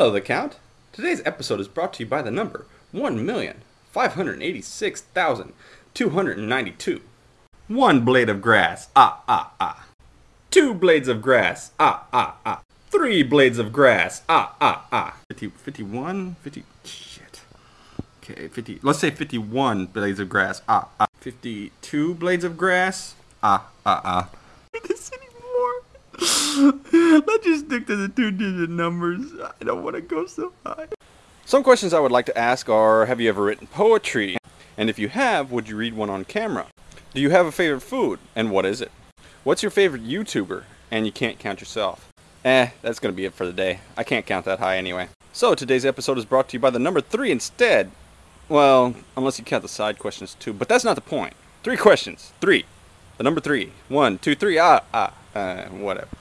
Hello, the Count. Today's episode is brought to you by the number 1,586,292. One blade of grass, ah, ah, ah. Two blades of grass, ah, ah, ah. Three blades of grass, ah, ah, ah. 50, 51, 50, shit. Okay, 50, let's say 51 blades of grass, ah, ah. 52 blades of grass, ah, ah, ah. Let's just stick to the two digit numbers. I don't want to go so high. Some questions I would like to ask are Have you ever written poetry? And if you have, would you read one on camera? Do you have a favorite food? And what is it? What's your favorite YouTuber? And you can't count yourself. Eh, that's gonna be it for the day. I can't count that high anyway. So today's episode is brought to you by the number three instead. Well, unless you count the side questions too, but that's not the point. Three questions. Three. The number three. One, two, three. Ah, ah. Uh, whatever.